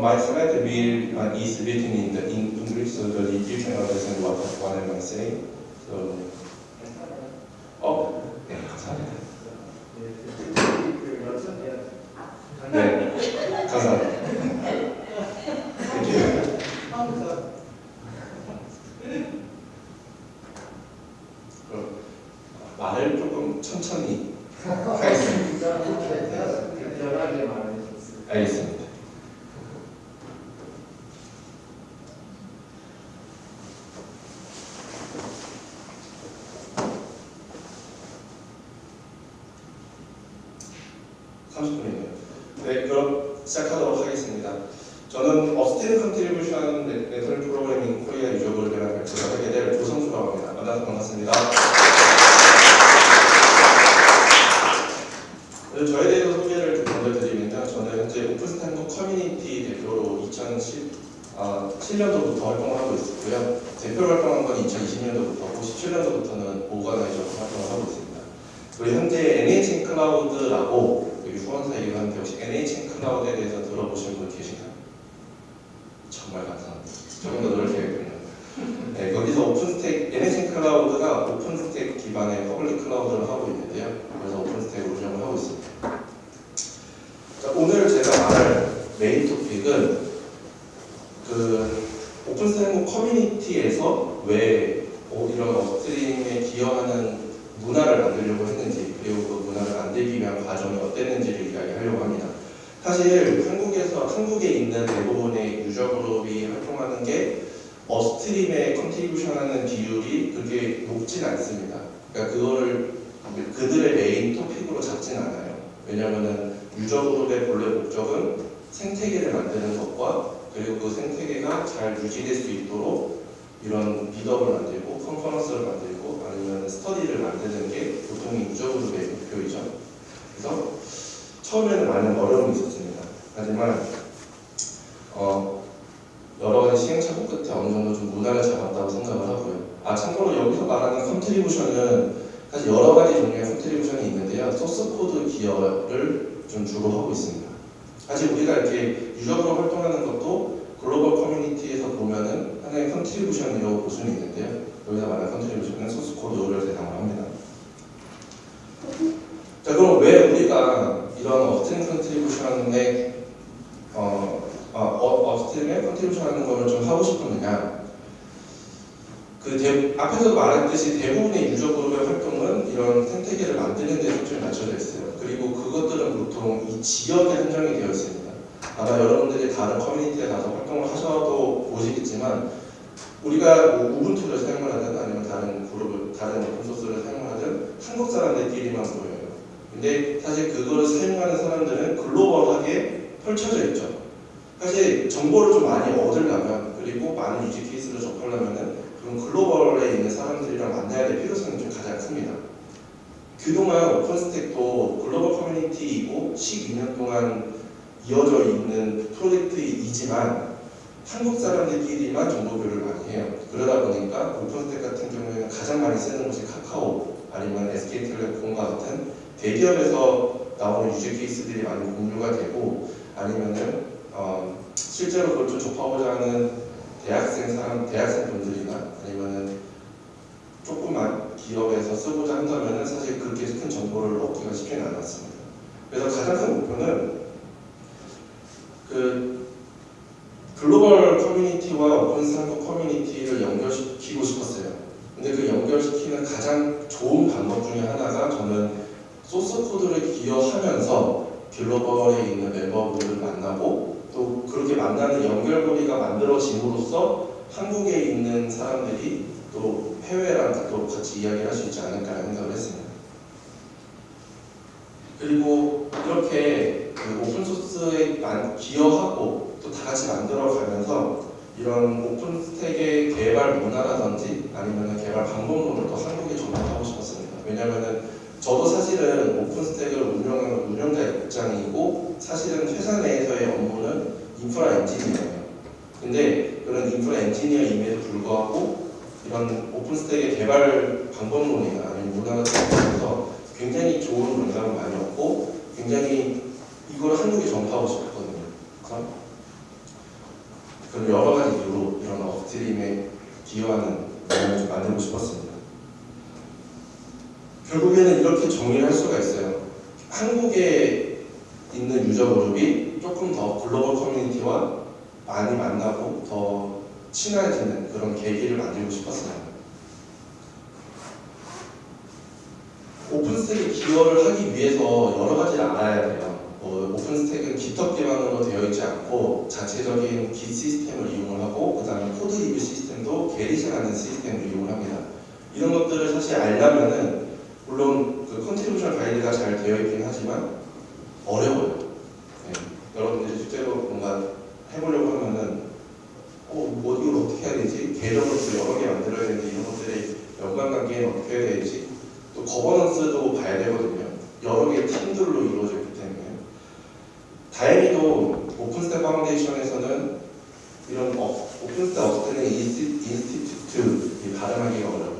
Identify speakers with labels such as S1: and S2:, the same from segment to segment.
S1: my slide will uh, is written in the in English, so the you can understand what what am I saying. So, 대표로 활동한 건 2020년도부터고 17년도부터는 organizer로 활동을 하고 있습니다. 그리고 현재 NHN Cloud라고 여기 후원사이기도 한데 혹시 NHN Cloud에 대해서 들어보신 분 계신가요? 정말 감사합니다. 조금 더 노력해야겠군요. 네, 거기서 오픈스택, NHN 클라우드가 오픈스택 기반의 퍼블릭 클라우드를 하고 있는데요. 그래서 OpenStack을 운영을 하고 있습니다. 자, 오늘 제가 말할 main topic은 그 OpenStack 커뮤니티에서 왜 어, 이런 upstream에 기여하는 문화를 만들려고 했는지 그리고 그 문화를 만들기 위한 과정이 어땠는지를 이야기하려고 합니다. 사실 한국에서 한국에 있는 대부분의 user group이 활동하는 게 upstream에 contribution하는 비율이 그렇게 높진 않습니다. 그러니까 그거를 그들의 main topic으로 잡진 않아요. 왜냐하면은 user group의 본래 목적은 생태계를 만드는 것과 그리고 그 생태계가 잘 유지될 수 있도록 이런 비덕을 만들고 conference를 만들고 아니면 스터디를 만드는 게 보통의 user group의 목표이죠. 그래서 처음에는 많은 어려움이 있었습니다. 하지만 어, 여러 가지 시행착오 끝에 어느 정도 좀 문화를 잡았다고 생각을 하고요. 아 참고로 여기서 말하는 contribution은 사실 여러 가지 종류의 contribution이 있는데요. 코드 기여를 좀 주로 하고 있습니다. 사실 우리가 이렇게 user로 활동하는 것도 글로벌 커뮤니티에서 보면은 하나의 contribution이라고 볼 수는 있는데요. 여기서 말하는 contribution은 소스 코드를 대상으로 합니다. 자 그럼 왜 우리가 이런 upstream contribution에 어, 어, upstream에 contribution 하는 거를 좀 하고 싶었느냐 그 대, 앞에서 말했듯이 대부분의 user group의 활동은 이런 생태계를 만드는 데 초점이 맞춰져 있어요. 그리고 그것들은 보통 이 지역에 한정이 되어 있습니다. 아마 여러분들이 다른 커뮤니티에 가서 활동을 하셔도 보시겠지만 우리가 뭐 우분투를 사용을 하든 아니면 다른 그룹을 다른 오픈소스를 사용을 하든 한국 사람들끼리만 보여요. 근데 사실 그거를 사용하는 사람들은 글로벌하게 펼쳐져 있죠. 사실 정보를 좀 많이 얻으려면 그리고 많은 유지 케이스를 접하려면은 그럼 글로벌에 있는 사람들이랑 만나야 될 필요성이 좀 가장 큽니다. 그동안 오픈스택도 글로벌 커뮤니티이고 12년 동안 이어져 있는 프로젝트이지만 한국 사람들끼리만 정보 교류를 많이 해요. 그러다 보니까 오픈스택 같은 경우에는 가장 많이 쓰는 곳이 카카오 아니면 SK텔레콤과 같은 대기업에서 나오는 유저 케이스들이 많이 공유가 되고 아니면은 어, 실제로 그걸 좀 접하고자 하는 대학생 사람, 대학생 분들이나 아니면은 조그만 기업에서 쓰고자 한다면은 사실 그렇게 큰 정보를 얻기가 쉽지는 않았습니다. 그래서 가장 큰 목표는 그 글로벌 커뮤니티와 OpenStack 커뮤니티를 연결시키고 싶었어요. 근데 그 연결시키는 가장 좋은 방법 중에 하나가 저는 소스 코드를 기여하면서 글로벌에 있는 멤버분들을 만나고 또 그렇게 만나는 연결고리가 만들어짐으로써 한국에 있는 사람들이 또 해외랑 또 같이 이야기를 할 수 있지 않을까 생각을 했습니다. 그리고 이렇게 그 오픈소스에 기여하고 또 다 같이 만들어가면서 이런 오픈스택의 개발 문화라든지 아니면 개발 방법론을 또 한국에 전달하고 싶었습니다. 왜냐하면 저도 사실은 오픈스택을 운영하는 운영자 입장이고 사실은 회사 내에서의 업무는 인프라 엔지니어예요. 근데 그런 인프라 엔지니어임에도 불구하고 이런 오픈스택의 개발 방법론이나 아니면 문화가 생기면서 굉장히 좋은 영감을 많이 얻고 굉장히 한국에 전파하고 싶었거든요. 그럼 그럼 여러 가지 이유로 이런 upstream에 기여하는 내용을 좀 만들고 싶었습니다. 결국에는 이렇게 정리를 할 수가 있어요. 한국에 있는 user group이 조금 더 글로벌 커뮤니티와 많이 만나고 더 친해지는 그런 계기를 만들고 싶었어요. OpenStack에 기여를 하기 위해서 여러 가지를 알아야 돼요. 뭐 OpenStack은 GitHub 기반으로 되어 있지 않고 자체적인 Git 시스템을 이용을 하고 그 다음에 code review 시스템도 Gerrit이라는 시스템을 이용을 합니다. 이런 것들을 사실 알려면은 물론 그 contribution 가이드가 잘 되어 있긴 하지만 어려워요. 네. 여러분들이 실제로 뭔가 해보려고 하면은 어, 뭐 이걸 어떻게 해야 되지? 계정을 또 여러 개 만들어야 되는데 이런 것들이 연관관계는 어떻게 해야 되지? 또 governance도 봐야 되거든요. 여러 개의 팀들로 이루어져 있기 때문에 다행히도 OpenStack Foundation에서는 이런 어, OpenStack Upstream Institute 발음하기가 어려워요.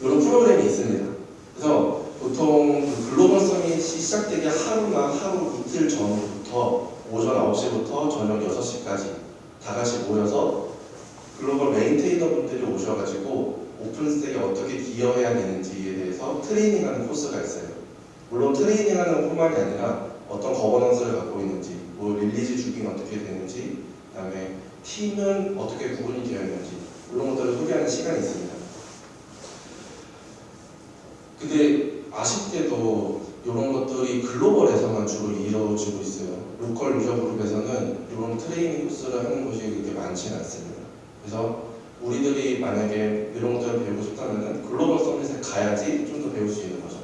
S1: 이런 프로그램이 있습니다. 그래서 보통 그 글로벌 summit이 시작되기 하루나 하루 이틀 전부터 오전 9시부터 저녁 6시까지 다 같이 모여서 글로벌 maintainer 분들이 오셔가지고 OpenStack에 어떻게 기여해야 되는지에 대해서 트레이닝하는 코스가 있어요. 물론 트레이닝하는 뿐만이 아니라 어떤 governance를 갖고 있는지, 뭐 release 주기는 어떻게 되는지, 그 다음에 팀은 어떻게 구분이 되어 있는지 이런 것들을 소개하는 시간이 있습니다. 근데 아쉽게도 이런 것들이 글로벌에서만 주로 이루어지고 있어요. local user group에서는 이런 트레이닝 코스를 하는 곳이 그렇게 많지는 않습니다. 그래서 우리들이 만약에 이런 것들을 배우고 싶다면 글로벌 summit에 가야지 좀 더 배울 수 있는 거죠.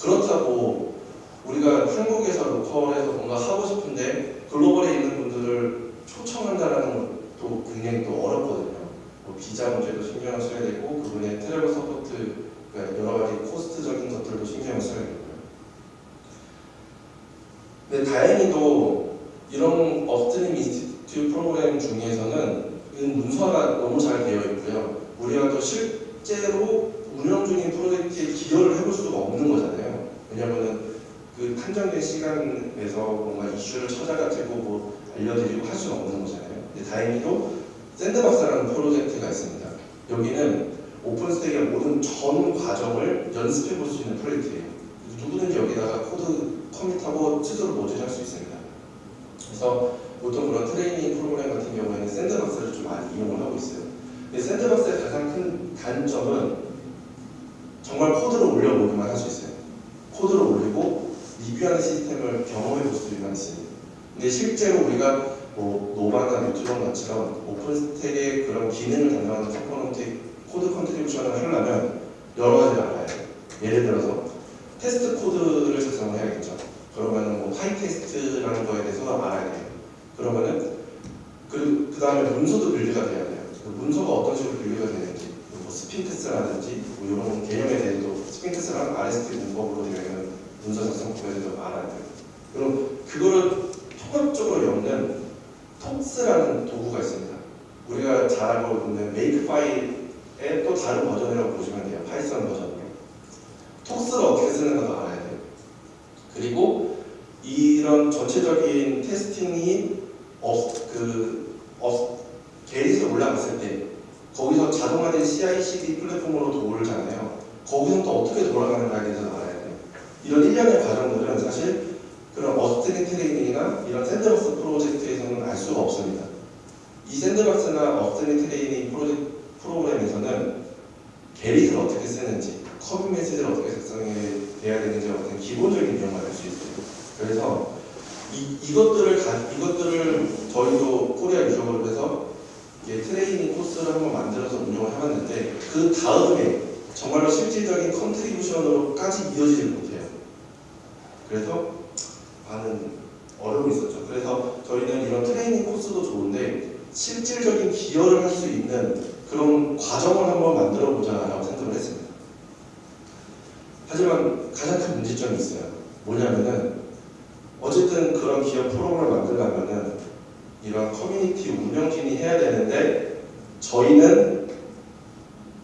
S1: 그렇다고 우리가 한국에서 local에서 뭔가 하고 싶은데 글로벌에 있는 분들을 초청한다라는 것도 굉장히 또 어렵거든요. 뭐 비자 문제도 신경을 써야 되고 그분의 travel support 여러 가지 cost적인 것들도 신경을 써야 되고요. 근데 다행히도 이런 Upstream Institute 프로그램 중에서는 문서가 너무 잘 되어 있고요. 우리가 또 실제로 운영 중인 프로젝트에 기여를 해볼 수가 없는 거잖아요. 왜냐면은 그 한정된 시간에서 뭔가 이슈를 찾아가지고 뭐 알려드리고 할 수는 없는 거잖아요. 근데 다행히도 sandbox라는 프로젝트가 있습니다. 여기는 OpenStack의 모든 전 과정을 연습해 볼 수 있는 프로젝트예요. 누구든지 여기다가 코드 commit하고 스스로 merge할 수 있습니다. 그래서 보통 그런 트레이닝 프로그램 같은 경우에는 sandbox를 좀 많이 이용을 하고 있어요. 근데 sandbox의 가장 큰 단점은 정말 코드를 올려보기만 할 수 있어요. 코드를 올리고 리뷰하는 시스템을 경험해 볼 수만 있습니다. 근데 실제로 우리가 뭐 Nova나 Neutron 같처럼 OpenStack의 그런 기능을 담당하는 component 코드 contribution을 하려면 여러 가지를 알아야 돼요. 예를 들어서 테스트 코드를 작성을 해야겠죠. 그러면은 뭐 pytest라는 거에 대해서 알아야 돼요. 그러면은 그, 그 다음에 문서도 build가 돼야 돼요. 그 문서가 어떤 식으로 build가 되는지, 뭐 Sphinx라든지 뭐 이런 개념에 대해서도 Sphinx랑 RST 문법으로 있는 문서 작성법에 대해서 알아야 돼요. 그럼 그거를 통합적으로 엮는 tox라는 도구가 있습니다. 우리가 잘 알고 있는 Makefile의 또 다른 버전이라고 보시면 돼요. Python 버전으로. tox를 어떻게 쓰는가도 알아야 돼요. 그리고 이런 전체적인 testing이 어, 그 어, Gerrit에 올라갔을 때 거기서 자동화된 CI/CD 플랫폼으로 돌잖아요. 거기서 또 어떻게 돌아가는가에 대해서 알아야 돼요. 이런 일련의 과정들은 사실 그런 upstream 트레이닝이나 이런 sandbox 프로젝트에서는 알 수가 없습니다. 이 sandbox나 upstream 트레이닝 프로젝트, 프로그램에서는 Gerrit을 어떻게 쓰는지, 커브 메시지를 어떻게 작성해야 되는지 같은 기본적인 내용을 알 수 있어요. 그래서 이, 이것들을 가, 이것들을 저희도 Korea User Group에서 트레이닝 코스를 한번 만들어서 운영을 해봤는데 그 다음에 정말로 실질적인 contribution으로까지 이어지지 못해요. 그래서 많은 어려움이 있었죠. 그래서 저희는 이런 트레이닝 코스도 좋은데 실질적인 기여를 할 수 있는 그런 과정을 한번 만들어 보자라고 생각을 했습니다. 하지만 가장 큰 문제점이 있어요. 뭐냐면은 어쨌든 그런 기업 프로그램을 만들려면은 이런 커뮤니티 운영진이 해야 되는데 저희는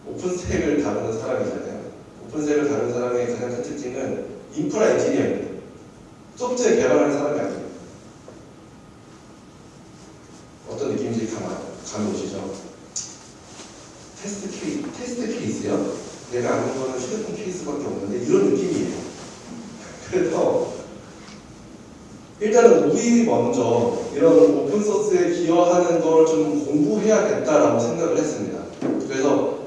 S1: 오픈스택을 다루는 사람이잖아요. OpenStack을 다루는 사람의 가장 큰 특징은 인프라 엔지니어입니다. 소프트웨어 개발하는 사람이 아니에요. 감이 오시죠? 테스트 케이스, 테스트 케이스요? 내가 아는 거는 휴대폰 케이스밖에 없는데 이런 느낌이에요. 그래서 일단은 우리 먼저 이런 open source에 기여하는 걸 좀 공부해야겠다라고 생각을 했습니다. 그래서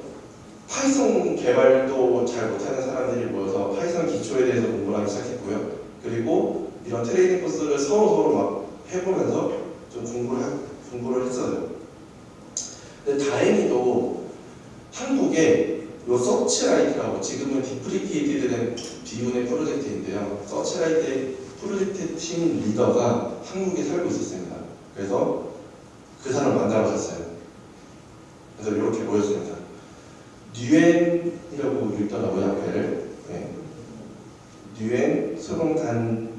S1: Python 개발도 잘 못하는 사람들이 모여서 Python 기초에 대해서 공부를 하기 시작했고요. 그리고 이런 트레이닝 코스를 서로 서로 막 해보면서 좀 공부를, 하- 공부를 했어요. 근데 다행히도 한국에 요 Searchlight라고 지금은 deprecated 된 비운의 프로젝트인데요. Searchlight의 프로젝트 팀 리더가 한국에 살고 있었습니다. 그래서 그 사람 만나러 갔어요. 그래서 이렇게 모였습니다. 뉴엔이라고 읽더라고요, 앞에를. 네. 뉴엔 소롱단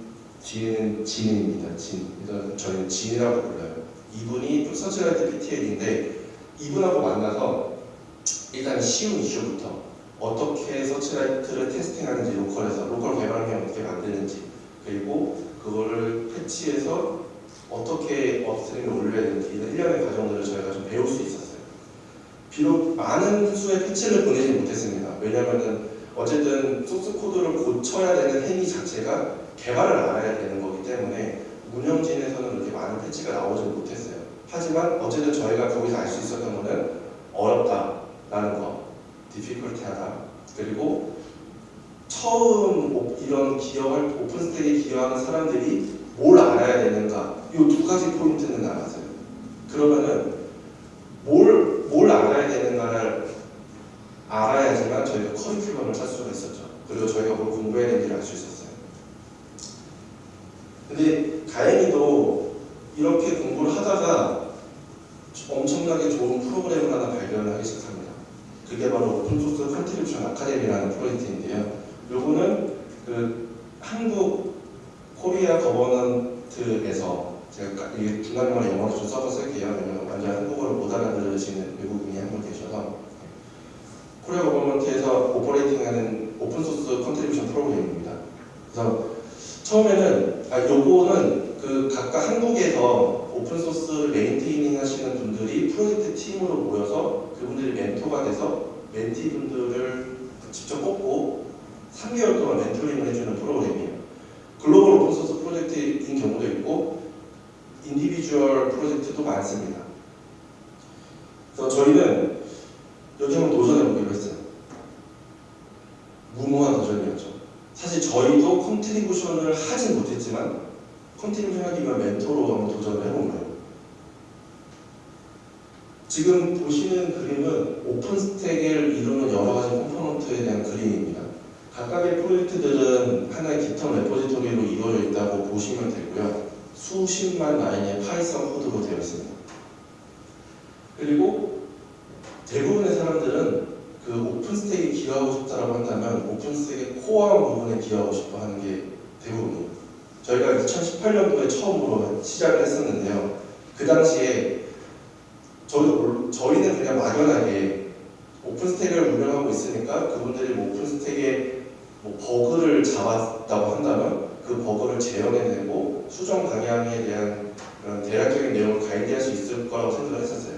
S1: 뒤에는 진입니다. 진. 일단 저희는 진이라고 불러요. 이분이 Searchlight PTL인데 이분하고 만나서 일단 쉬운 이슈부터 어떻게 Searchlight를 testing하는지 local에서 local 개발하면 어떻게 만드는지 그리고 그거를 patch해서 어떻게 upstream에 올려야 되는지 이런 일련의 과정들을 저희가 좀 배울 수 있었어요. 비록 많은 수의 patch를 보내지 못했습니다. 왜냐하면 어쨌든 소스 코드를 고쳐야 되는 행위 자체가 개발을 알아야 되는 거기 때문에 운영진에서는 그렇게 많은 patch가 나오지 못했어요. 하지만 어쨌든 저희가 거기서 알 수 있었던 거는 어렵다라는 거, difficulty하다. 그리고 처음 오- 이런 기여할 오픈스택에 기여하는 사람들이 뭘 알아야 되는가 이 두 가지 포인트는 알았어요. 그러면은 뭘, 뭘 알아야 되는가를 알아야지만 저희가 커리큘럼을 짤 수가 있었죠. 그리고 저희가 뭘 공부해야 되는지를 알 수 있었어요. 근데 다행히도 이렇게 공부를 하다가 엄청나게 좋은 프로그램을 하나 발견을 하기 시작합니다. 그게 바로 Open Source Contribution Academy라는 프로젝트인데요. 요거는 그 한국 Korea government에서 제가 중간중간에 영어로 좀 써서 쓸게요. 왜냐면 완전 한국어를 못 알아들으시는 외국인이 한 분 계셔서 Korea government에서 operating하는 open source contribution 프로그램입니다. 그래서 처음에는 아 요거는 그 각각 한국에서 open source를 maintaining 하시는 분들이 프로젝트 팀으로 모여서 그분들이 멘토가 돼서 멘티 분들을 직접 뽑고 3개월 동안 mentoring을 해주는 프로그램이에요. 글로벌 open source 프로젝트인 경우도 있고 individual 프로젝트도 많습니다. 그래서 저희는 여기 한번 도전해보기로 했어요. 무모한 도전이었죠. 사실 저희도 contribution을 하진 못했지만 하기 위한 멘토로 한번 도전을 거예요. 지금 보시는 그림은 OpenStack을 이루는 여러 가지 component에 대한 그림입니다. 각각의 프로젝트들은 하나의 GitHub repository로 이루어져 있다고 보시면 되고요. 수십만 라인의 Python 코드로 되어 있습니다. 그리고 대부분의 사람들은 그 OpenStack에 기여하고 싶다라고 한다면 OpenStack의 core한 부분에 기여하고 싶어 하는 게 대부분이에요. 저희가 2018년도에 처음으로 시작을 했었는데요. 그 당시에 저희도 몰- 저희는 그냥 막연하게 OpenStack을 운영하고 있으니까 그분들이 뭐 OpenStack에 뭐 버그를 잡았다고 한다면 그 버그를 재현해내고 수정 방향에 대한 그런 대략적인 내용을 가이드할 수 있을 거라고 생각을 했었어요.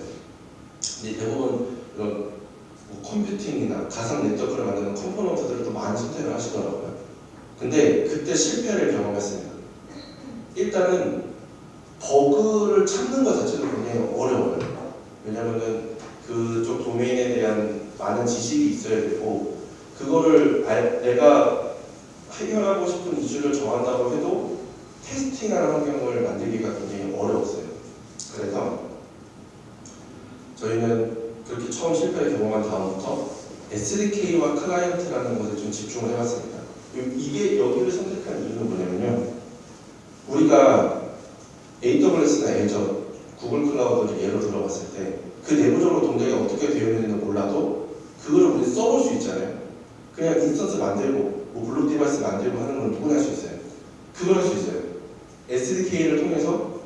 S1: 근데 대부분 이런 뭐 computing이나 가상 네트워크를 만드는 component들을 또 많이 선택을 하시더라고요. 근데 그때 실패를 경험했습니다. 일단은 버그를 찾는 것 자체도 굉장히 어려워요. 왜냐면은 그쪽 도메인에 대한 많은 지식이 있어야 되고 그거를 알- 내가 해결하고 싶은 이슈를 정한다고 해도 테스팅하는 환경을 만들기가 굉장히 어려웠어요. 그래서 저희는 그렇게 처음 실패를 경험한 다음부터 SDK와 클라이언트라는 것에 좀 집중을 해봤습니다. 요- 이게 여기를 선택한 이유는 뭐냐면요. 우리가 AWS나 Azure, Google Cloud를 예로 들어봤을 때 그 내부적으로 동작이 어떻게 되어 있는지는 몰라도 그걸 우리 써볼 수 있잖아요. 그냥 instance 만들고 뭐 block device 만들고 하는 건 누구나 할 수 있어요. 그걸 할 수 있어요. SDK를 통해서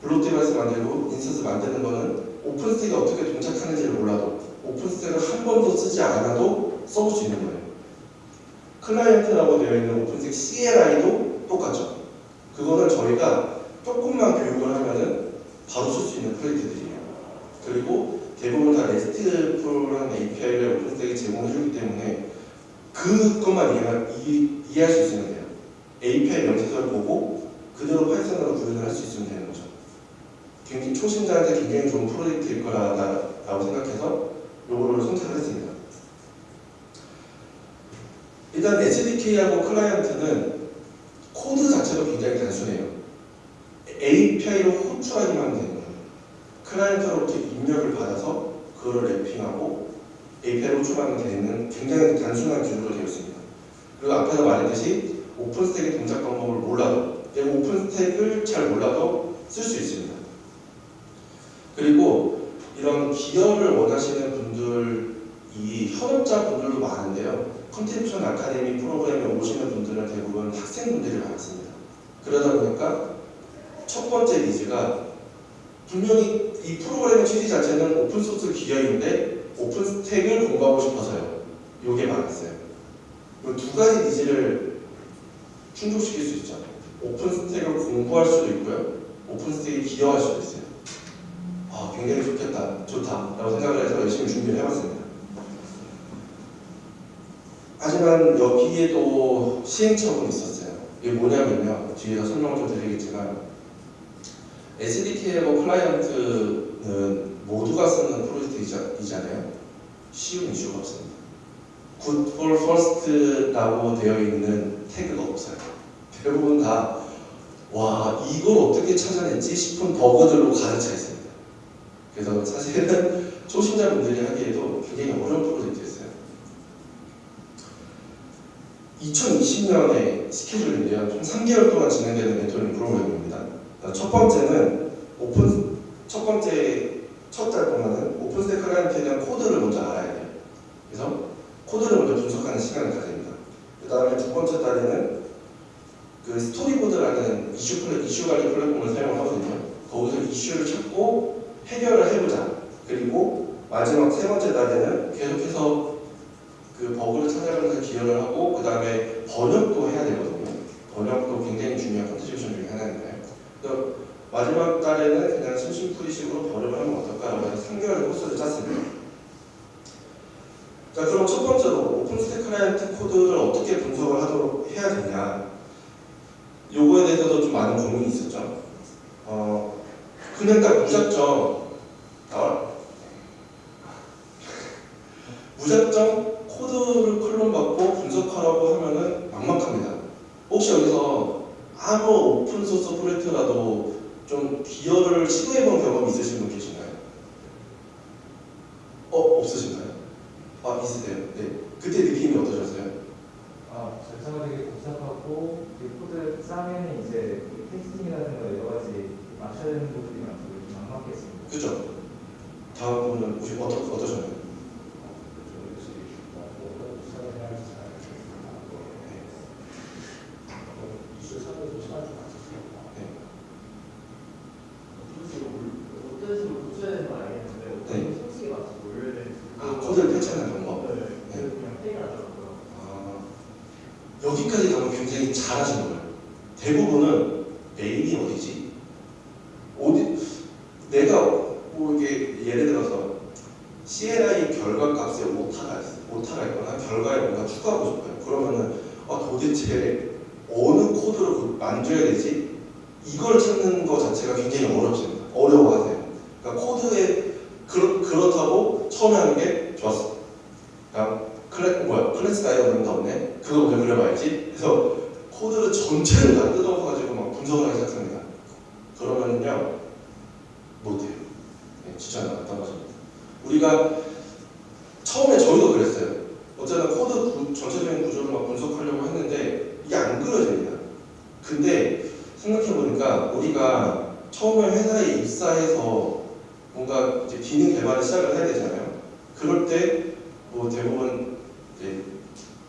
S1: block device 만들고 instance 만드는 거는 OpenStack이 어떻게 동작하는지를 몰라도 OpenStack을 한 번도 쓰지 않아도 써볼 수 있는 거예요. client라고 되어 있는 OpenStack CLI도 똑같죠. 그거는 저희가 조금만 교육을 하면은 바로 쓸 수 있는 프로젝트들이에요. 그리고 대부분 다 RESTful한 API를 OpenStack이 제공해주기 때문에 그것만 이해 할 수 있으면 돼요. API 명세서를 보고 그대로 Python으로 구현을 할 수 있으면 되는 거죠. 굉장히 초심자한테 굉장히 좋은 프로젝트일 거라고 생각해서 요거를 선택을 했습니다. 일단 SDK하고 client는 코드 자체도 굉장히 단순해요. API로 호출하기만 되는 거예요. client로부터 입력을 받아서 그거를 wrapping하고 API로 호출하면 되는 굉장히 단순한 기술로 되어 있습니다. 그리고 앞에서 말했듯이 OpenStack의 동작 방법을 몰라도 OpenStack을 잘 몰라도 쓸 수 있습니다. 그리고 이런 기여를 원하시는 분들이 현업자 분들도 많은데요. contribution 아카데미 프로그램에 오시는 분들은 대부분 학생분들이 많습니다. 그러다 보니까 첫 번째 needs가 분명히 이 프로그램의 취지 자체는 오픈소스 기여인데 OpenStack을 공부하고 싶어서요. 이게 많았어요. 이 두 가지 needs를 충족시킬 수 있죠. 오픈스택을 공부할 수도 있고요. 오픈스택에 기여할 수도 있어요. 아, 굉장히 좋겠다, 좋다라고 생각을 해서 열심히 준비를 해봤습니다. 하지만 여기에도 시행착오는 있었어요. 이게 뭐냐면요. 뒤에서 설명을 좀 드리겠지만 SDK하고 클라이언트는 모두가 쓰는 프로젝트이잖아요. 쉬운 이슈가 없습니다. Good for First라고 되어 있는 태그가 없어요. 대부분 다 와, 이걸 어떻게 찾아냈지 싶은 버그들로 가득 차 있습니다. 그래서 사실은 초심자분들이 하기에도 굉장히 어려운 프로젝트였어요. 2020년에 스케줄인데요. 총 3개월 동안 진행되는 멘토링 프로그램입니다. 첫 번째는 오픈 첫 번째 첫 달 동안은 OpenStack client에 대한 코드를 먼저 알아야 돼요. 그래서 코드를 먼저 분석하는 시간을 가집니다. 그 다음에 두 번째 달에는 그 StoryBoard라는 이슈 플랫, 이슈 관리 플랫폼을 사용을 하거든요. 거기서 이슈를 찾고 해결을 해보자. 그리고 마지막 세 번째 달에는 계속해서 그 버그를 찾아가면서 기여를 하고 그 다음에 번역도 해야 되거든요. 번역도 굉장히 중요한 contribution 중에 하나인데 그래서 마지막 달에는 그냥 심심풀이식으로 번역을 하면 어떨까라고 해서 3개월의 코스를 짰습니다. 자 그럼 첫 번째로 OpenStack client 코드를 어떻게 분석을 하도록 해야 되냐 요거에 대해서도 좀 많은 고민이 있었죠. 어, 그냥 딱 무작정 나와 무작정 코드를 clone 받고 분석하라고 하면은 막막합니다. 혹시 여기서 아무 오픈소스 프로젝트라도 좀 기여를 시도해본 경험이 있으신 분 계신가요? 어 없으신가요? 아 있으세요? 네. 그때 느낌이 어떠셨어요?
S2: 아, 절차가 되게 복잡하고 그 코드 짜면 이제 그 testing이라든가 여러 가지 맞춰야 되는 부분이 많고 좀 막막했습니다.
S1: 그죠? 다음 분은 혹시 어떠, 어떠셨나요?
S2: 어떤 식으로 고쳐야 되는 건 알겠는데
S1: 네.
S2: 어떤 형식에 맞춰서 올려야 되는지
S1: 아, 코드를 패치하는 방법.
S2: 네, 그래서 그냥 페이가 나더라고요.
S1: 아, 여기까지 가면 굉장히 잘하신 거예요. 대부분은 메인이 어디지? 어디? 내가 뭐 이게 예를 들어서 CLI 결과 값에 오타가 있어. 오타가 있거나 결과에 뭔가 추가하고 싶어요. 그러면은 아, 도대체 어느 코드로 그걸 만져야 되지? 이걸 찾는 것 자체가 굉장히 어렵습니다. 어려워하세요. 그러니까 코드에 그렇, 그렇다고 처음에 하는 게 좋았어. 그러니까 클래, 뭐야, class diagram도 없네? 그거 왜 그려봐야지? 그래서 코드를 전체를 다 뜯어가지고 막 분석을 하기 시작합니다. 그러면요, 못해요. 네, 추천 안 하십니다. 우리가 처음에 저희도 그랬어요. 어쨌든 코드 구- 전체적인 구조를 막 분석하려고 했는데 이게 안 그려집니다. 근데 생각해보니까 우리가 처음에 회사에 입사해서 뭔가 이제 기능 개발을 시작을 해야 되잖아요. 그럴 때 뭐 대부분 이제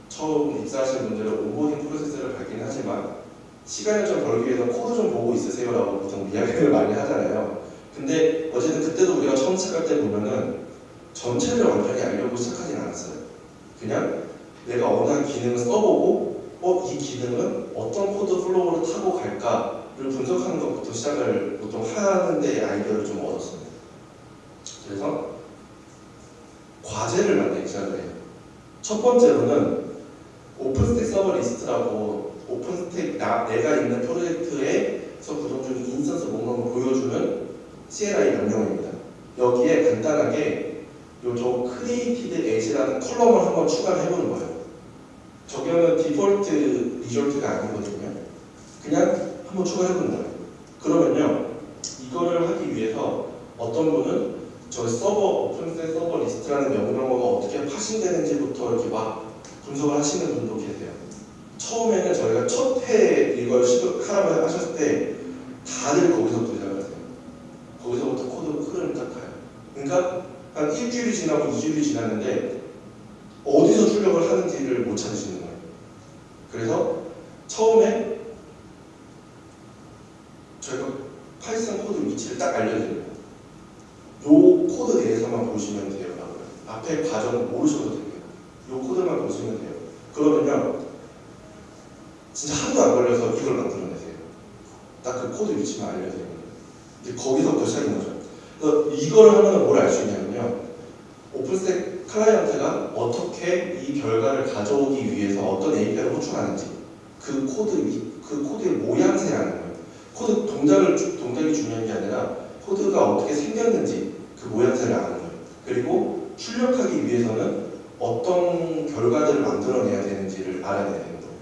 S1: 처음 입사하시는 분들은 onboarding 프로세스를 밟긴 하지만 시간을 좀 벌기 위해서 코드 좀 보고 있으세요라고 보통 이야기를 많이 하잖아요. 근데 어쨌든 그때도 우리가 처음 시작할 때 보면은 전체를 완전히 알려고 시작하진 않았어요. 그냥 내가 어느 한 기능을 써보고 어, 이 기능은 어떤 코드 flow를 타고 갈까를 분석하는 것부터 시작을 보통 하는데 아이디어를 좀 얻었습니다. 그래서 과제를 만들기 시작을 해요. 첫 번째로는 OpenStack server list라고 OpenStack 나, 내가 있는 프로젝트에서 구성 중인 instance 목록을 보여주는 CLI 명령어입니다. 여기에 간단하게 요 저 created at이라는 column을 한번 추가를 해보는 거예요. 저기는 default result가 아니거든요. 그냥 한번 추가해보는 거예요. 그러면요, 이거를 하기 위해서 어떤 분은 저 server OpenStack server list라는 명령어가 어떻게 parsing되는지부터 이렇게 막 분석을 하시는 분도 계세요. 처음에는 저희가 첫해 이걸 시도하라고 하셨을 때 다들 거기서부터 시작하세요. 거기서부터 코드 흐름을 딱 가요. 그러니까 한 일주일이 지나고 이주일이 지났는데 어디서 출력을 하는지를 못 찾으시는 거예요. 그래서 처음에 저희가 Python 코드 위치를 딱 알려드립니다. 요 코드 내에서만 보시면 돼요. 앞에 과정은 모르셔도 돼요. 요 코드만 보시면 돼요. 그러면요, 진짜 하루도 안 걸려서 이걸 만들어내세요. 딱 그 코드 위치만 알려드리면 이제 거기서부터 시작인 거죠. 그래서 이걸 하면 뭘 알 수 있냐면요, OpenStack 클라이언트가 어떻게 이 결과를 가져오기 위해서 어떤 API를 호출하는지 그 코드 위, 그 코드의 모양새라는 거예요. 코드 동작을 주- 동작이 중요한 게 아니라 코드가 어떻게 생겼는지 그 모양새를 아는 거예요. 그리고 출력하기 위해서는 어떤 결과들을 만들어내야 되는지를 알아내야 되는 거예요.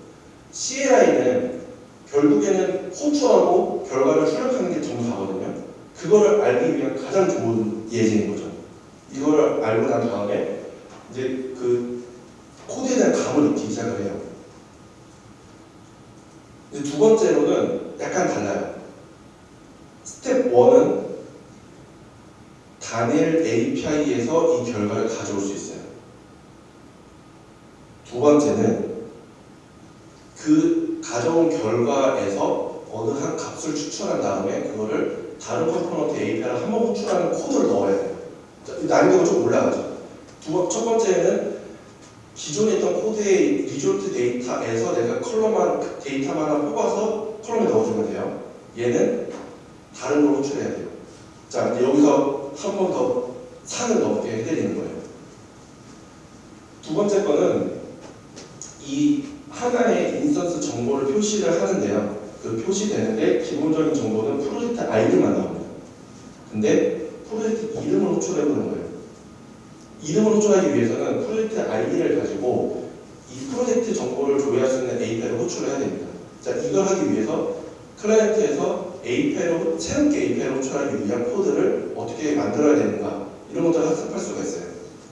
S1: CLI는 결국에는 호출하고 결과를 출력하는 게 정사거든요. 그거를 알기 위한 가장 좋은 예제인 거죠. 이걸 알고 난 다음에 이제 그 코드에 대한 감을 익히기 시작을 해요. 이제 두 번째로는 약간 달라요. 스텝 1은 단일 API에서 이 결과를 가져올 수 있어요. 두 번째는 그 가져온 결과에서 어느 한 값을 추출한 다음에 그거를 다른 component API를 한 번 호출하는 코드를 넣어야 돼요. 자, 난이도가 좀 올라가죠. 두 번, 첫 번째는 기존에 있던 코드의 result 데이터에서 내가 column만 데이터만 하나 뽑아서 column에 넣어주면 돼요. 얘는 다른 걸 호출해야 돼요. 자, 여기서 한 번 더 산을 넘게 해드리는 거예요. 두 번째 거는 이 하나의 instance 정보를 표시를 하는데요. 그 표시되는데 기본적인 정보는 프로젝트 아이디만 나옵니다. 근데 프로젝트 이름을 호출해보는 거예요. 이름을 호출하기 위해서는 프로젝트 아이디를 가지고 이 프로젝트 정보를 조회할 수 있는 API를 호출을 해야 됩니다. 자, 이걸 하기 위해서 클라이언트에서 API로 새롭게 API를 호출하기 위한 코드를 어떻게 만들어야 되는가 이런 것들을 학습할 수가 있어요.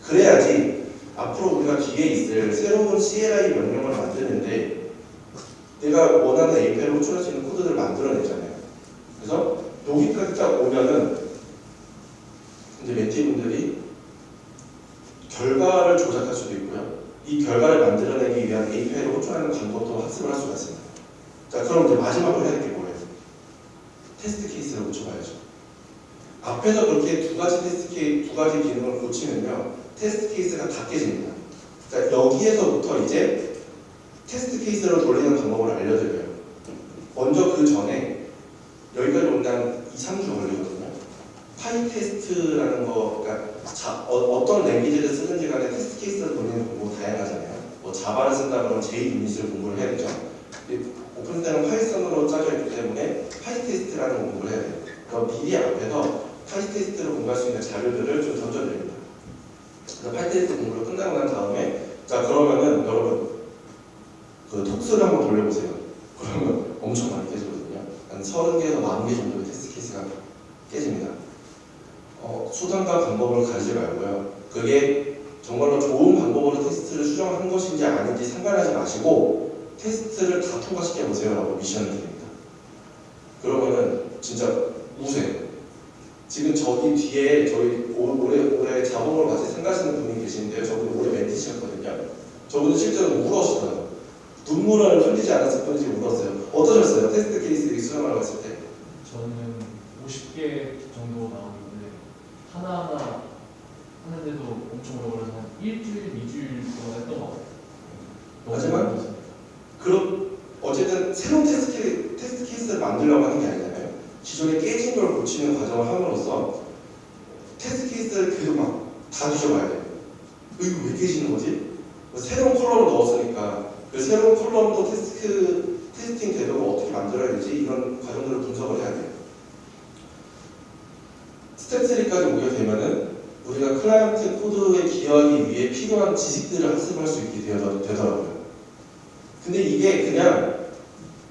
S1: 그래야지 앞으로 우리가 뒤에 있을 새로운 CLI 명령을 만드는데 내가 원하는 API를 호출할 수 있는 코드들을 만들어내잖아요. 그래서 여기까지 딱 오면은 이제 멘티분들이 결과를 조작할 수도 있고요. 이 결과를 만들어내기 위한 API를 호출하는 방법도 학습을 할 수가 있습니다. 자, 그럼 이제 마지막으로 해야 될 게 뭐예요? 테스트 케이스를 고쳐봐야죠. 앞에서 그렇게 두 가지 테스트 케이 두 가지 기능을 고치면요, 테스트 케이스가 다 깨집니다. 자, 여기에서부터 이제 테스트 케이스를 돌리는 방법을 알려드려요. 먼저 그 전에 여기까지 온단 2, 3주 걸리거든요. pytest라는 거, 그러니까 자, 어, 떤 language를 쓰는지 간에 테스트 케이스를 돌리는 방법 다양하잖아요. 뭐 자바를 쓴다 그러면 JUnit을 공부를 해야 되죠. OpenStack은 Python으로 짜져 있기 때문에 pytest라는 공부를 해야 돼요. 그럼 미리 앞에서 pytest를 공부할 수 있는 자료들을 좀 던져드립니다. 그래서 pytest 공부를 끝나고 난 다음에 자 그러면은 여러분 그 tox를 한번 돌려보세요. 그러면 엄청 많이 깨지거든요. 한 30개에서 40개 정도의 테스트 케이스가 깨집니다. 어, 수단과 방법을 가리지 말고요. 그게 정말로 좋은 방법으로 테스트를 수정한 것인지 아닌지 상관하지 마시고 테스트를 다 통과시켜 보세요 라고 미션을 드립니다. 그러면은 진짜 우세요. 지금 저기 뒤에 저희 올- 올해 올해 자본으로 같이 생각하시는 분이 계시는데요. 저분이 올해 멘티셨거든요. 저분은 실제로 울었어요. 눈물을 흘리지 않았을 뿐이지 울었어요. 어떠셨어요? 테스트 케이스 수정하러 갔을 때?
S3: 저는 50개 정도 나오는데 하나하나 하는데도 엄청 오래 걸려서 한 일주일, 이주일 동안 했던 것 같아요.
S1: 하지만. 그럼 어쨌든 새로운 테스트, 케, 테스트 케이스를 만들려고 하는 게 아니잖아요. 기존에 깨진 걸 고치는 과정을 함으로써 테스트 케이스를 계속 막 다 뒤져봐야 돼요. 어, 이거 왜 깨지는 거지? 뭐 새로운 column을 넣었으니까 그 새로운 column도 테스트, testing 되도록 어떻게 만들어야 되지? 이런 과정들을 분석을 해야 돼요. 스텝 3까지 오게 되면은 우리가 클라이언트 코드에 기여하기 위해 필요한 지식들을 학습할 수 있게 되더- 되더라고요. 근데 이게 그냥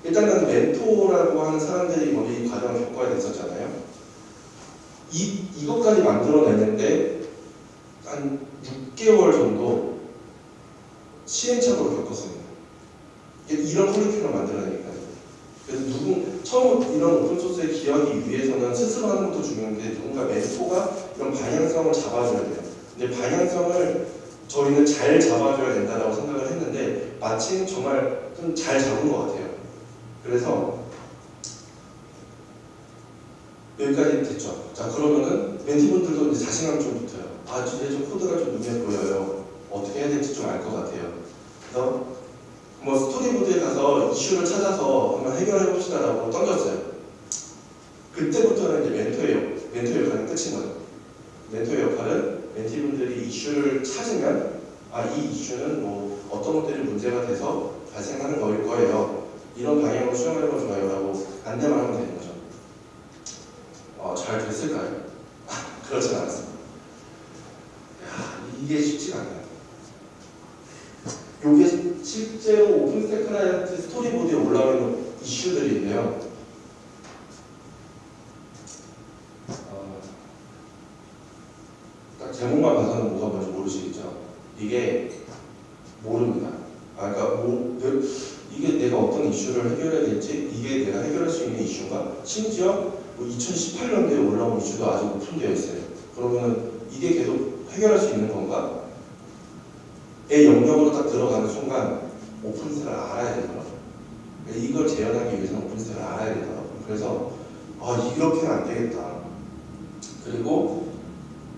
S1: 일단은 멘토라고 하는 사람들이 먼저 이 과정을 겪어야 됐었잖아요. 이, 이것까지 만들어내는데 한 6개월 정도 시행착오를 겪었습니다. 이런 커리큘럼 만들어내니까. 그래서 누구 처음 이런 오픈소스에 기여하기 위해서는 스스로 하는 것도 중요한데 누군가 멘토가 이런 방향성을 잡아줘야 돼요. 근데 방향성을 저희는 잘 잡아줘야 된다고 생각을 했는데 마침 정말 좀 잘 잡은 것 같아요. 그래서 여기까지 됐죠. 자 그러면은 멘티분들도 이제 자신감 좀 붙어요. 아 진짜 좀 코드가 좀 눈에 보여요. 어떻게 해야 될지 좀 알 것 같아요. 그래서 뭐 스토리보드에 가서 이슈를 찾아서 한번 해결해 봅시다라고 던졌어요. 그때부터는 이제 멘토의 역- 멘토의 역할은 끝인 거죠. 멘토의 역할은 멘티분들이 이슈를 찾으면 아 이 이슈는 뭐 어떤 것들이 문제가 돼서 발생하는 거일 거예요. 이런 방향으로 수정해 보죠라고 안내만 하면 거죠. 어, 잘 됐을까요? 그렇진 않았습니다. 야, 이게 쉽지가 않아요. 이게 실제로 OpenStack 클라이언트 스토리보드에 올라와 있는 이슈들인데요. 어, 딱 제목만 봐서는 뭐가 뭔지 모르시겠죠? 이게 모릅니다. 아, 그러니까 뭐, 내- 이게 내가 어떤 이슈를 해결해야 될지, 이게 내가 해결할 수 있는 이슈인가? 심지어 2018년도에 올라온 이슈도 아직 오픈되어 있어요. 그러면 이게 계속 해결할 수 있는 건가? 의 영역으로 딱 들어가는 순간 오픈스를 알아야 되더라고요. 그러니까 이걸 재현하기 위해서는 오픈스를 알아야 되더라고요. 그래서 아 이렇게는 안 되겠다. 그리고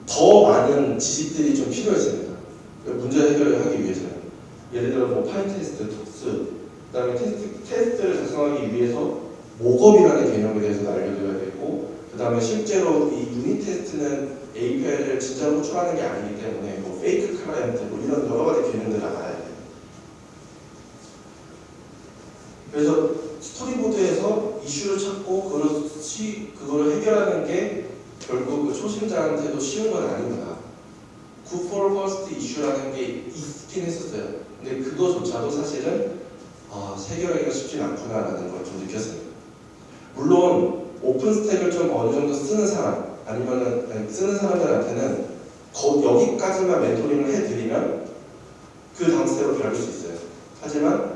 S1: 더 많은 지식들이 좀 필요했습니다. 그 문제 해결을 하기 위해서는 예를 들어 뭐 pytest, tox, 그다음에 테스트, 테스트를 작성하기 위해서 mockup이라는 개념에 대해서 알려줘야 되고 그 다음에 실제로 이 유닛 테스트는 API를 진짜로 호출하는 게 아니기 때문에 뭐 fake client 뭐 이런 여러 가지 개념들을 알아야 돼요. 그래서 스토리보드에서 이슈를 찾고 그거를 해결하는 게 결국 그 초심자한테도 쉬운 건 아니구나. 굿 for first 이슈라는 게 있긴 했었어요. 근데 그거조차도 사실은 아, 해결하기가 쉽진 않구나라는 걸 좀 느꼈어요. 물론 OpenStack을 좀 어느 정도 쓰는 사람 아니면은 아니, 쓰는 사람들한테는 거, 여기까지만 멘토링을 해드리면 그 다음 스텝으로 밟을 수 있어요. 하지만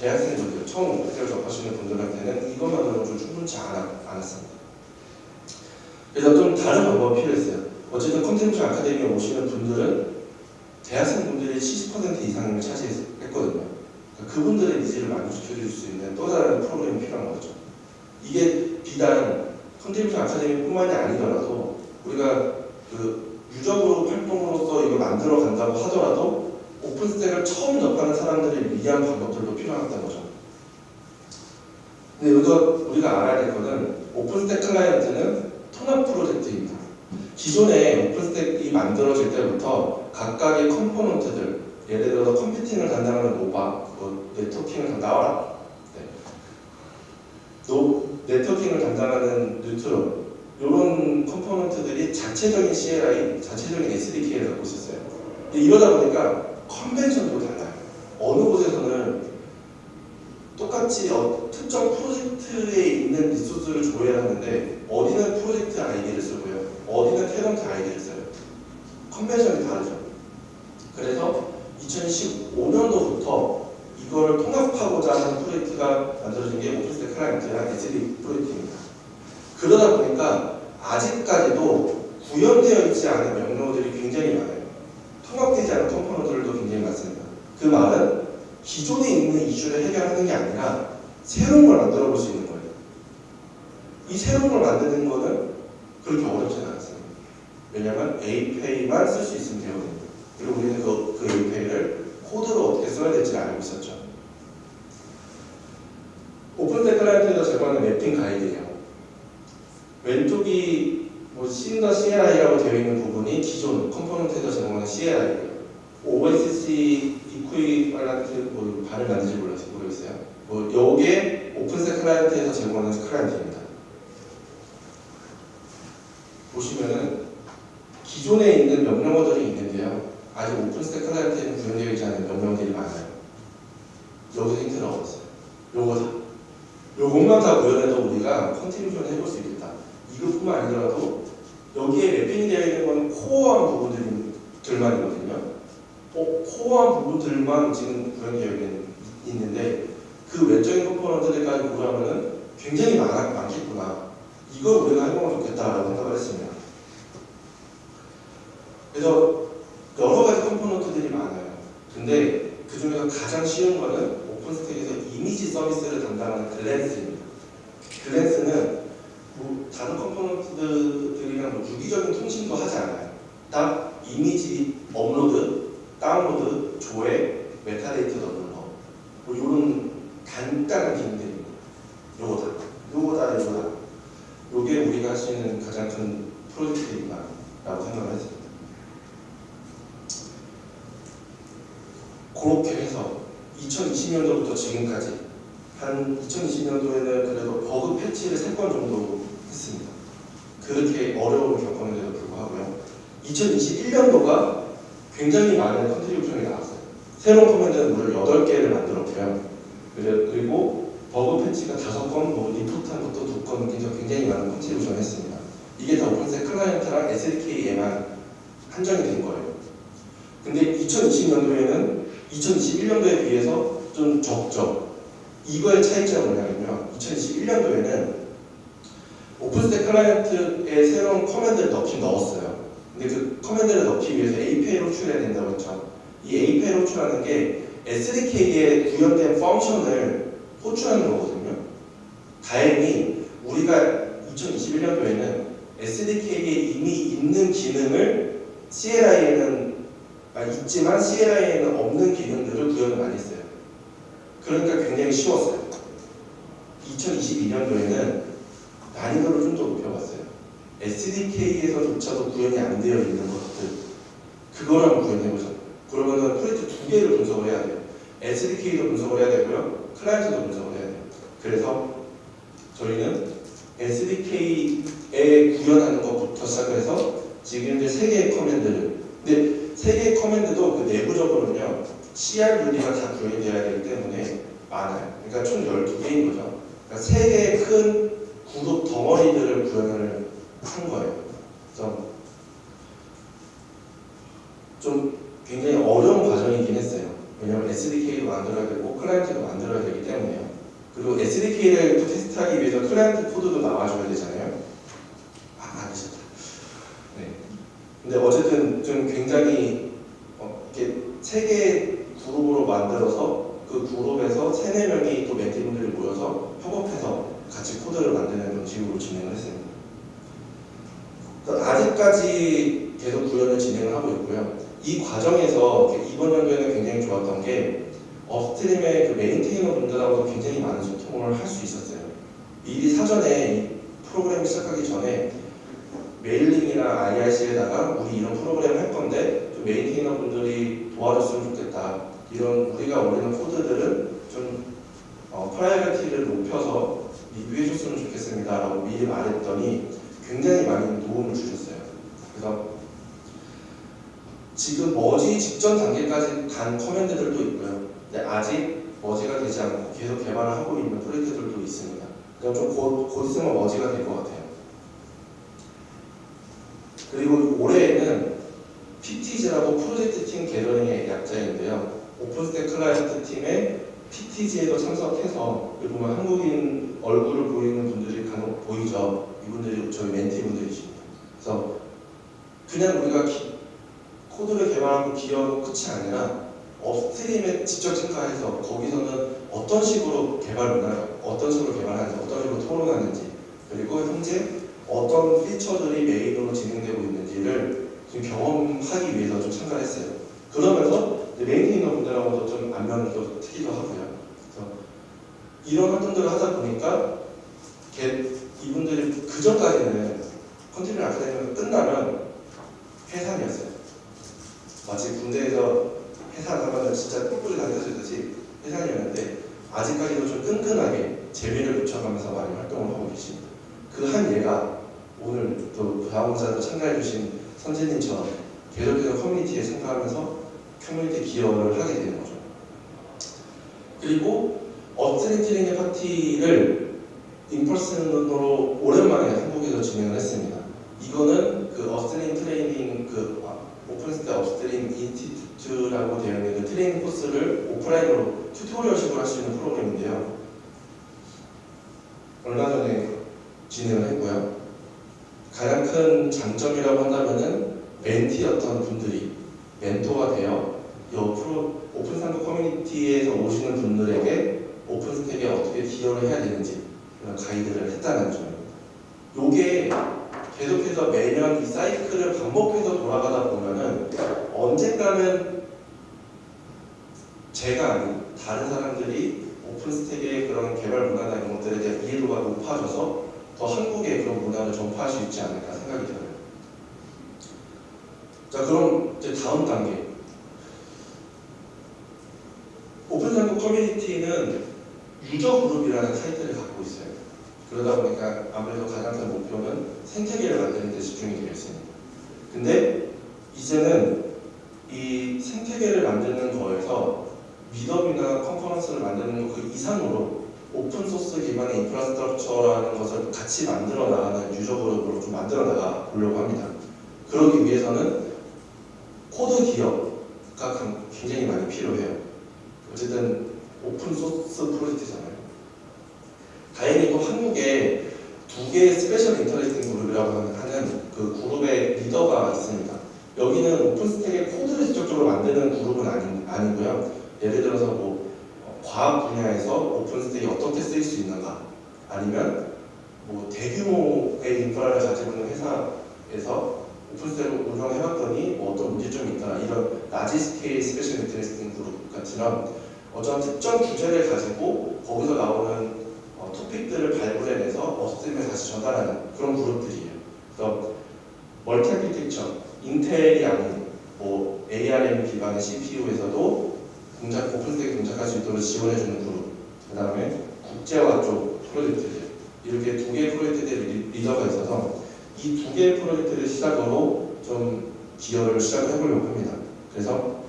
S1: 대학생분들 처음 OpenStack을 접하시는 분들한테는 이것만으로 좀 충분치 않아, 않았 습니다. 그래서 좀 다른 방법이 필요했어요. 어쨌든 contribution 아카데미에 오시는 분들은 대학생 분들이 70% 이상을 차지했거든요. 그분들의 needs를 만족시켜줄 수 있는 또 다른 프로그램이 필요한 거죠. 이게 비단 contribution 아카데미뿐만이 아니더라도 우리가 그 유저그룹 활동으로서 이거 만들어 간다고 하더라도 OpenStack을 처음 접하는 사람들을 위한 방법들도 필요하다는 거죠. 근데 여기서 우리가 알아야 될 거는 OpenStack 클라이언트는 통합 프로젝트입니다. 기존에 OpenStack이 만들어질 때부터 각각의 component들 예를 들어서 컴퓨팅을 담당하는 Nova, 그 네트워킹을 담 나와라. 네. 노, 네트워킹을 담당하는 Neutron 이런 component들이 자체적인 CLI, 자체적인 SDK를 갖고 있었어요. 이러다 보니까 convention도 달라요. 어느 곳에서는 똑같이 어, 특정 프로젝트에 있는 리소스를 조회를 하는데 어디는 프로젝트 아이디를 쓰고요. 어디는 tenant 아이디를 써요. convention이 다르죠. 그래서 2015년도부터 이거를 통합하고자 하는 프로젝트가 만들어진 게 OpenStack 클라이언트랑 SDK 프로젝트입니다. 그러다 보니까 아직까지도 구현되어 있지 않은 명령어들이 굉장히 많아요. 통합되지 않은 component들도 굉장히 많습니다. 그 말은 기존에 있는 이슈를 해결하는 게 아니라 새로운 걸 만들어 볼 수 있는 거예요. 이 새로운 걸 만드는 거는 그렇게 어렵지 않았어요. 왜냐하면 API만 쓸 수 있으면 되거든요. 그리고 우리는 그, 그 API를 코드로 어떻게 써야 될지 알고 있었죠. OpenStack 클라이언트에서 제공하는 mapping 가이드예요. 왼쪽이 뭐 Cinder CLI라고 되어 있는 부분이 기존 component에서 제공하는 CLI예요. OSC equivalent 뭐 발음 맞는지 몰라서 모르겠어요. 뭐 요게 OpenStack 클라이언트에서 제공하는 클라이언트입니다. 보시면은 기존에 있는 명령어들이 있는데요. 아직 OpenStack 클라이언트에는 구현되어 있지 않은 명령들이 많아요. 여기서 힌트를 얻었어요. 요거다. 요것만 다 구현해도 우리가 contribution 해볼 수 있겠다. 이것뿐만 아니더라도 여기에 wrapping이 되어 있는 건 core한 부분들만이거든요. 어, core한 부분들만 지금 구현되어 있는, 있는데 그 외적인 component들까지 구현하면은 굉장히 많, 많겠구나. 이걸 우리가 해보면 좋겠다라고 생각을 했습니다. 그래서 여러 가지 component들이 많아요. 근데 그 중에서 가장 쉬운 거는 OpenStack에서 이미지 서비스를 담당하는 Glance입니다. Glance는 뭐 다른 component들이랑 뭐 유기적인 통신도 하지 않아요. 딱 이미지 업로드, 다운로드, 조회, 메타데이터 넣는 거. 뭐 이런 간단한 기능들입니다. 요거다. 요거다, 요거다. 요게 우리가 할 수 있는 가장 큰 프로젝트이다라고 생각을 했습니다. 그렇게 해서 2020년도부터 지금까지 한 2020년도에는 그래도 버그 patch를 3건 정도 했습니다. 그렇게 어려움을 겪었는데도 불구하고요. 2021년도가 굉장히 많은 contribution이 나왔어요. 새로운 command는 무려 8개를 만들었고요. 그리고 버그 patch가 5건, 뭐 리포트한 것도 2건 굉장히 많은 contribution을 했습니다. 이게 다 OpenStack 클라이언트랑 SDK에만 한정이 된 거예요. 근데 2020년도에는 2021년도에 비해서 좀 적죠. 이거의 차이점은 뭐냐면요. 2021년도에는 OpenStack 클라이언트에 새로운 command를 넣긴 넣었어요. 근데 그 command를 넣기 위해서 API를 호출해야 된다고 했죠. 이 API를 호출하는 게 SDK에 구현된 function을 호출하는 거거든요. 다행히 우리가 2021년도에는 SDK에 이미 있는 기능을 CLI에는 아, 있지만 CLI에는 없는 기능들을 구현을 많이 했어요. 그러니까 굉장히 쉬웠어요. 2022년도에는 난이도를 좀 더 높여봤어요. SDK에서조차도 구현이 안 되어 있는 것들 한번 구현해보자. 그러면은 프로젝트 두 개를 분석을 해야 돼요. SDK도 분석을 해야 되고요. 클라이언트도 분석을 해야 돼요. 그래서 저희는 SDK에 구현하는 것부터 시작해서 지금 이제 세 개의 커맨드를 근데 세 개의 커맨드도 그 내부적으로는요 CRUD가 다 구현이 되어야 되기 때문에 많아요. 그러니까 총 12개인 거죠. 그러니까 세 개의 큰 그룹 덩어리들을 구현을 한 거예요. 그래서 좀 굉장히 어려운 과정이긴 했어요. 왜냐하면 SDK도 만들어야 되고 클라이언트도 만들어야 되기 때문에요. 그리고 SDK를 또 테스트하기 위해서 클라이언트 코드도 나와줘야 되잖아요. 아, 안 되셨다. 네. 근데 어쨌든 좀 굉장히 어, 이렇게 세 개의 그룹으로 만들어서 그 그룹에서 세네 명이 또 멘티분들이 모여서 협업해서 같이 코드를 만드는 방식으로 진행을 했습니다. 그래서 아직까지 계속 구현을 진행을 하고 있고요. 이 과정에서 이번 연도에는 굉장히 좋았던 게 upstream의 그 maintainer 분들하고도 굉장히 많은 소통을 할 수 있었어요. 미리 사전에 이 프로그램을 시작하기 전에 mailing이나 IRC에다가 우리 이런 프로그램 할 건데 좀 maintainer 분들이 도와줬으면 좋겠다. 이런 우리가 올리는 코드들은 좀 어, priority를 높여서 리뷰해 줬으면 좋겠습니다. 라고 미리 말했더니 굉장히 많은 도움을 주셨어요. 그래서 지금 머지 직전 단계까지 간 command들도 있고요. 근데 아직 merge가 되지 않고 계속 개발을 하고 있는 프로젝트들도 있습니다. 그럼 좀 곧 곧 있으면 merge가 될 것 같아요. 그리고 올해에는 PTG라고 project team gathering의 약자인데요. OpenStack 클라이언트 팀의 PTG에도 참석해서 여기 보면 한국인 얼굴을 보이는 분들이 간혹 보이죠. 이분들이 저희 멘티분들이십니다. 그래서 그냥 우리가 기- 코드를 개발하고 기여하고 끝이 아니라 직접 참가해서 거기서는 어떤 식으로 개발 문화, 어떤 식으로 개발하는지, 어떤 식으로 토론하는지, 그리고 현재 어떤 피처들이 메인으로 진행되고 있는지를 좀 경험하기 위해서 좀 참가를 했어요. 그러면서 maintainer 분들하고도 좀 안면을 또 트기도 하고요. 그래서 이런 활동들을 하다 보니까 걔- 이분들이 그 전까지는 contribution 아카데미가 끝나면 해산이었어요. 마치 군대에서 해산하면 진짜 뿔뿔이 당겨지듯이 해산이었는데 아직까지도 좀 끈끈하게 재미를 붙여가면서 많이 활동을 하고 계십니다. 그 한 예가 오늘 또 자원봉사도 참가해주신 선생님처럼 계속해서 커뮤니티에 참가하면서 커뮤니티 기여를 하게 되는 거죠. 그리고 트레이닝 파티를 in-person으로 오랜만에 한국에서 진행을 했습니다. 이거는 그 upstream 트레이닝 그 아, OpenStack Upstream Institute라고 되어 있는 그 트레이닝 코스를 오프라인으로 tutorial식으로 할 수 있는 프로그램인데요. 얼마 전에 진행을 했고요. 가장 큰 장점이라고 한다면은 멘티였던 분들이 멘토가 되어 이 프로 OpenStack 커뮤니티에서 오시는 분들에게 OpenStack에 어떻게 기여를 해야 되는지 이런 가이드를 했다는 점입니다. 요게 계속해서 매년 이 사이클을 반복해서 돌아가다 보면은 언젠가는 제가 아닌 다른 사람들이 OpenStack의 그런 개발 문화나 이런 것들에 대한 이해도가 높아져서 더 한국의 그런 문화를 전파할 수 있지 않을까 생각이 들어요. 자 그럼 이제 다음 단계 OpenStack 커뮤니티는 user group이라는 타이틀을 갖고 있어요. 그러다 보니까 아무래도 가장 큰 목표는 생태계를 만드는 데 집중이 되겠습니다. 근데 이제는 이 생태계를 만드는 거에서 meetup이나 컨퍼런스를 만드는 것 그 이상으로 open source 기반의 infrastructure라는 것을 같이 만들어 나가는 user group으로 좀 만들어 나가 보려고 합니다. 그러기 위해서는 코드 기여가 가- 굉장히 많이 필요해요. 어쨌든 open source 프로젝트잖아요. 다행히도 한국에 두 개의 special interesting group이라고 하는 그 그룹의 리더가 있습니다. 여기는 OpenStack의 코드를 직접적으로 만드는 그룹은 아니, 아니고요. 예를 들어서 뭐 어, 과학 분야에서 OpenStack이 어떻게 쓰일 수 있는가 아니면 뭐 대규모의 인프라를 가지고 있는 회사에서 OpenStack을 운영해봤더니 뭐 어떤 문제점이 있다 이런 large scale special interesting group 같은 어떤 특정 주제를 가지고 거기서 나오는 어, topic들을 발굴해내서 upstream에 다시 전달하는 그런 그룹들이에요. 그래서 multi architecture, 인텔이 아닌 뭐 ARM 기반의 CPU에서도 동작, 오픈스택에 동작할 수 있도록 지원해주는 그룹. 그 다음에 국제화 쪽 프로젝트들. 이렇게 두 개의 프로젝트들의 리- 리더가 있어서 이 두 개의 프로젝트를 시작으로 좀 기여를 시작해보려고 합니다. 그래서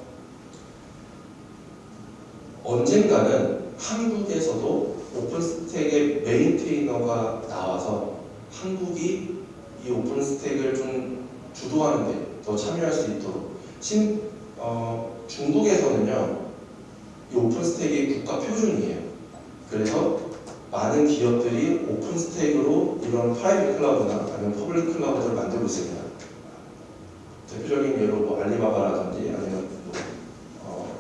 S1: 언젠가는 한국에서도 오픈스택의 메인테이너가 나와서 한국이 이 OpenStack을 좀 주도하는데 더 참여할 수 있도록. 신, 어, 중국에서는요 이 OpenStack이 국가 표준이에요. 그래서 많은 기업들이 OpenStack으로 이런 private cloud나 아니면 public cloud를 만들고 있습니다. 대표적인 예로 뭐 알리바바라든지 아니면 뭐, 어,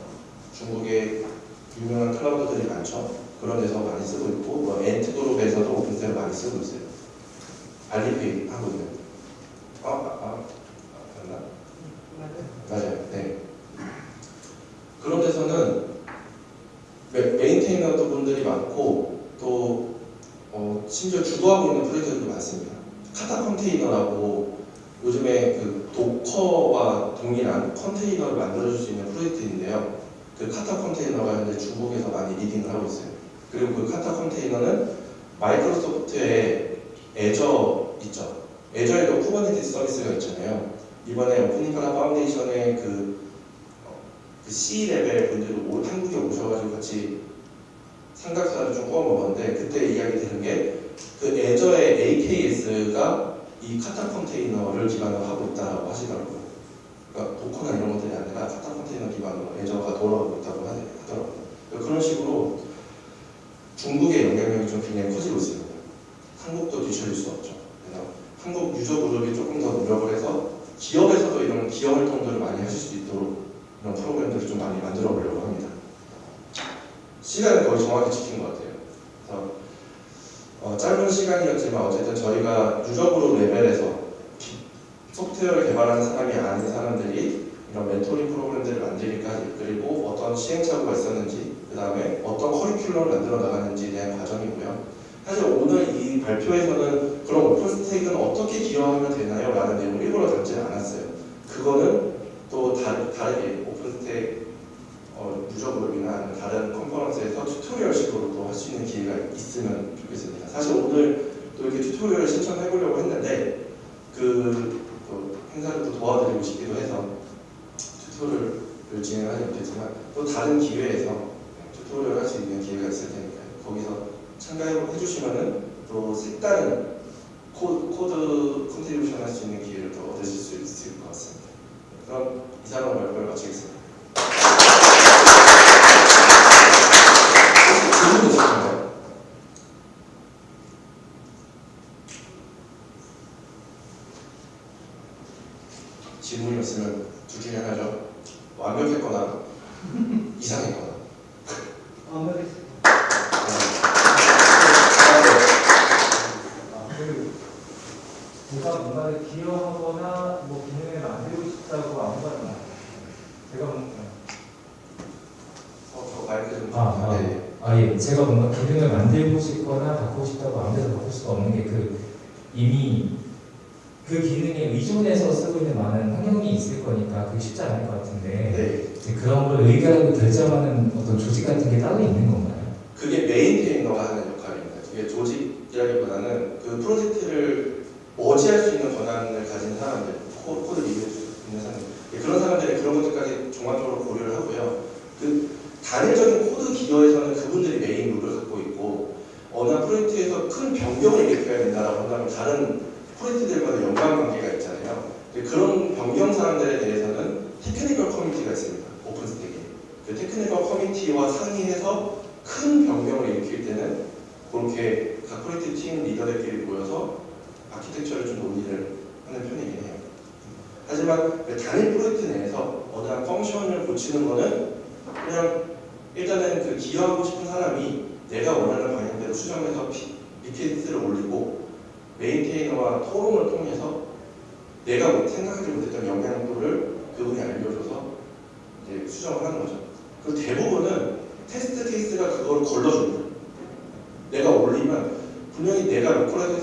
S1: 중국의 유명한 cloud들이 많죠. 그런 데서 많이 쓰고 있고 뭐 Ant Group에서도 OpenStack을 많이 쓰고 있어요. Alipay 하거든요. 아, 아, 아, 맞나? 맞아요. 네. 그런 데서는 메- maintainer 분들이 많고 또 어, 심지어 주도하고 있는 프로젝트들도 많습니다. Kata Container라고 요즘에 그 Docker와 동일한 컨테이너를 만들어줄 수 있는 프로젝트인데요. 그 Kata Container가 현재 중국에서 많이 leading을 하고 있어요. 그리고 그 Kata Container는 Microsoft의 Azure 있죠. Azure에도 Kubernetes 서비스가 있잖아요. 이번에 OpenInfra Foundation의 그, 어, 그 C level 분들이 오- 한국에 오셔가지고 같이 삼겹살을 좀 구워 먹었는데 그때 이야기 듣는 게 그 애저의 AKS가 이 Kata Container를 기반으로 하고 있다고 하시더라고요. 그러니까 도커나 이런 것들이 아니라 카타 컨테이너 기반으로 애저가 돌아가고 있다고 하더라고요. 그러니까 그런 식으로 중국의 영향력이 좀 굉장히 커지고 있습니다. 한국도 뒤처질 수 없죠. 그래서 한국 유저 그룹이 조금 더 노력을 해서 기업에서도 이런 기업 활동들을 많이 하실 수 있도록 이런 프로그램들을 좀 많이 만들어 보려고 합니다. 시간은 거의 정확히 지킨 것 같아요. 그래서 어, 짧은 시간이었지만 어쨌든 저희가 유저 그룹 레벨에서 기- 소프트웨어를 개발하는 사람이 아닌 사람들이 이런 멘토링 프로그램들을 만들기까지 그리고 어떤 시행착오가 있었는지 그 다음에 어떤 커리큘럼을 만들어 나가는지에 대한 과정이고요. 사실 오늘 이 발표에서는 그런 오픈스택은 어떻게 기여하면 되나요? 라는 내용을 일부러 담지는 않았어요. 그거는 또 다, 다르게 오픈스택 어, 아니면 다른 컨퍼런스에서 튜토리얼식으로도 할수 있는 기회가 있으면 좋겠습니다. 사실 오늘 또 이렇게 tutorial을 신청해 보려고 했는데 그, 또 행사를 또 도와드리고 싶기도 해서 tutorial을 진행하지 못했지만 또 다른 기회에서 tutorial 할 수 있는 기회가 있을 테니까요. 거기서 참가해 주시면은 또 색다른 코, code contribution 할 수 있는 기회를 또 얻으실 수 있을 것 같습니다. 그럼 이상으로 발표를 마치겠습니다. 혹시 질문 있으신가요? 질문이 없으면 둘 중에 하나죠. 완벽했거나 이상했거나.
S2: 완벽했습니다. 아, 그리고 제가 뭔가를 기여하거나 뭐 기능을 만들고 싶다고 아무거나 제가 뭔가
S1: 어, 저 마이크 좀.
S4: 아, 아.
S1: 네.
S4: 아, 예. 제가 뭔가 기능을 만들고 싶거나 바꾸고 싶다고 아무데나 바꿀 수가 없는 게 그 이미 그 기능에 의존해서 쓰고 있는 많은 환경이 있을 거니까 그게 쉽지 않을 것 같은데
S1: 네.
S4: 이제 그런 걸 의결하고 결정하는 어떤 조직 같은 게 따로 있는 건가요?
S1: 그게 메인테이너가 하는 역할입니다. 그게 조직이라기보다는 그 프로젝트를 머지할 수 있는 권한을 가진 사람들, 코, 코드 리뷰할 수 있는 사람들, 예, 그런 사람들이 그런 것들까지 종합적으로 고려를 하고요. 그 단일적인 코드 기여에서는 그분들이 main role을 갖고 있고 어느 한 프로젝트에서 큰 변경을 일으켜야 된다라고 한다면 다른 프로젝트들과도 연관관계가 있잖아요. 근데 그런 변경 사항들에 대해서는 technical community가 있습니다. OpenStack에. 그 technical community와 상의해서 큰 변경을 일으킬 때는 그렇게 각 프로젝트 팀 리더들끼리 모여서 아키텍처를 좀 논의를 하는 편이긴 해요. 하지만 그 단일 프로젝트 내에서 어느 한 function을 고치는 거는 그냥 일단은 그 기여하고 싶은 사람이 내가 원하는 방향대로 수정해서 pull request를 올리고 maintainer와 토론을 통해서 내가 뭐 생각하지 못했던 영향도를 그분이 알려줘서 이제 수정을 하는 거죠. 그 대부분은 test case가 그걸 걸러줍니다. 내가 올리면 분명히 내가 로컬에서